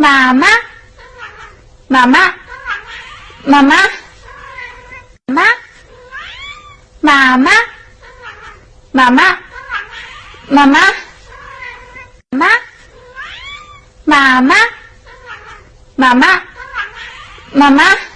妈妈，妈妈，妈妈，妈妈，妈妈，妈妈，妈妈，妈妈，妈妈，妈妈，妈妈。